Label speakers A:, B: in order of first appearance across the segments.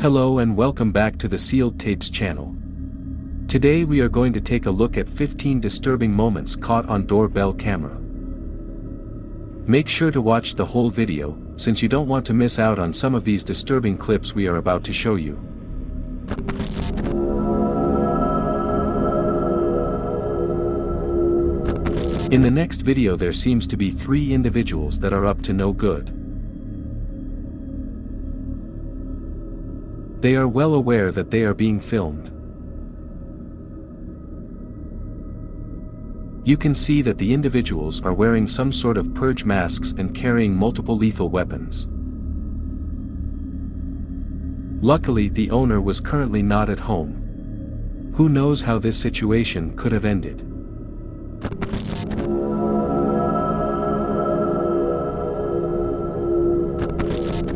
A: Hello and welcome back to the Sealed Tapes channel. Today we are going to take a look at 15 disturbing moments caught on doorbell camera. Make sure to watch the whole video, since you don't want to miss out on some of these disturbing clips we are about to show you. In the next video there seems to be three individuals that are up to no good. They are well aware that they are being filmed. You can see that the individuals are wearing some sort of purge masks and carrying multiple lethal weapons. Luckily the owner was currently not at home. Who knows how this situation could have ended.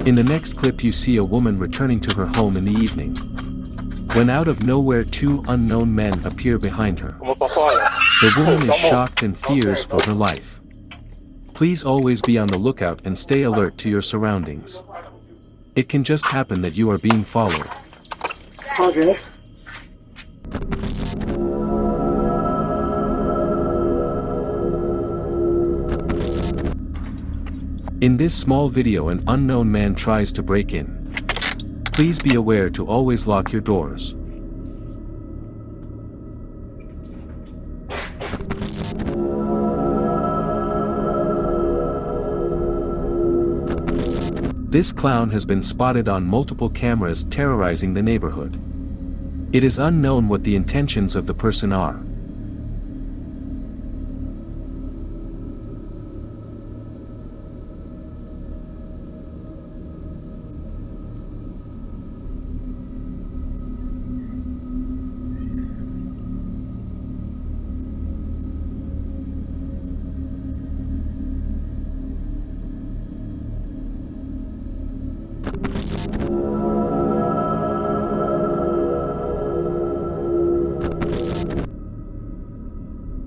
A: In the next clip you see a woman returning to her home in the evening. When out of nowhere two unknown men appear behind her. The woman is shocked and fears for her life. Please always be on the lookout and stay alert to your surroundings. It can just happen that you are being followed. In this small video an unknown man tries to break in. Please be aware to always lock your doors. This clown has been spotted on multiple cameras terrorizing the neighborhood. It is unknown what the intentions of the person are.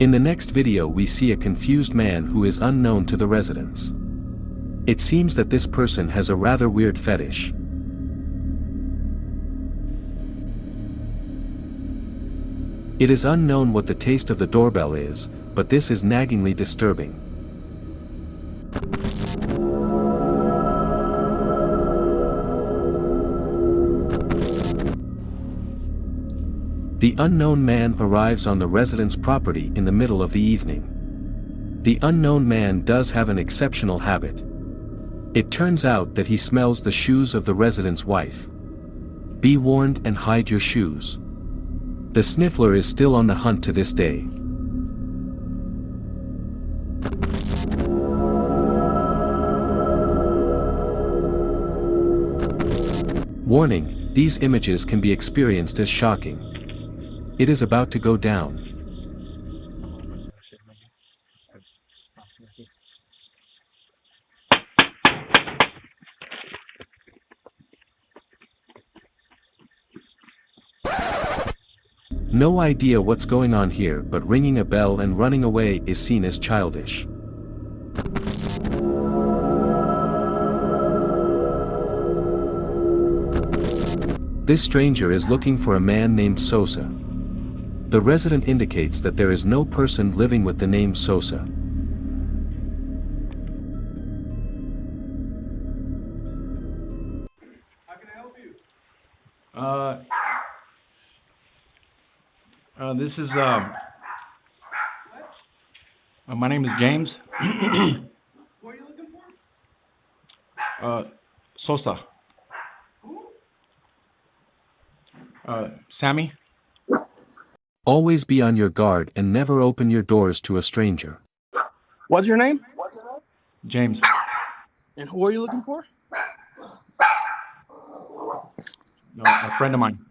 A: In the next video we see a confused man who is unknown to the residents. It seems that this person has a rather weird fetish. It is unknown what the taste of the doorbell is, but this is naggingly disturbing. The unknown man arrives on the resident's property in the middle of the evening. The unknown man does have an exceptional habit. It turns out that he smells the shoes of the resident's wife. Be warned and hide your shoes. The sniffler is still on the hunt to this day. Warning, these images can be experienced as shocking. It is about to go down. No idea what's going on here but ringing a bell and running away is seen as childish. This stranger is looking for a man named Sosa. The resident indicates that there is no person living with the name Sosa.
B: Uh, uh, this is, um, uh, my name is James.
C: What are you looking for?
B: Uh, Sosa. Uh, Sammy?
A: Always be on your guard and never open your doors to a stranger.
C: What's your name?
B: James.
C: And who are you looking for?
B: No, a friend of mine.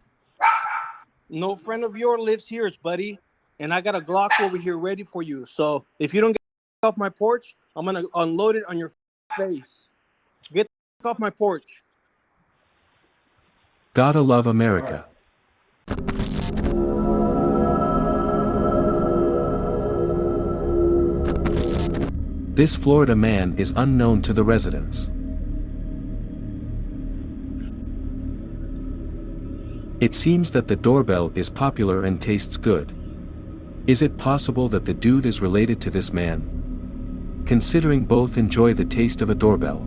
C: No friend of yours lives here, buddy. And I got a Glock over here ready for you. So if you don't get off my porch, I'm gonna unload it on your face. Get off my porch.
A: Gotta love America. This Florida man is unknown to the residents. It seems that the doorbell is popular and tastes good. Is it possible that the dude is related to this man? Considering both enjoy the taste of a doorbell.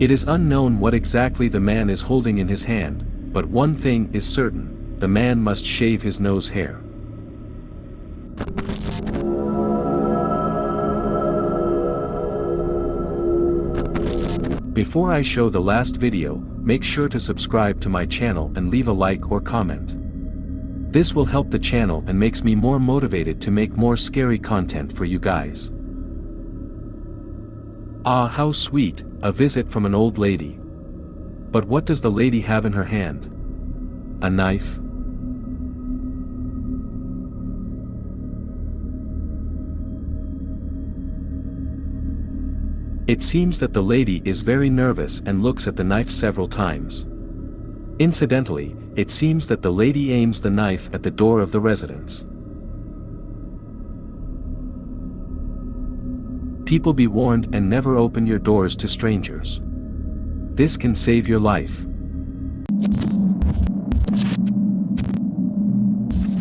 A: It is unknown what exactly the man is holding in his hand, but one thing is certain, the man must shave his nose hair. Before I show the last video, make sure to subscribe to my channel and leave a like or comment. This will help the channel and makes me more motivated to make more scary content for you guys. Ah how sweet, a visit from an old lady. But what does the lady have in her hand? A knife? It seems that the lady is very nervous and looks at the knife several times. Incidentally, it seems that the lady aims the knife at the door of the residence. People be warned and never open your doors to strangers. This can save your life.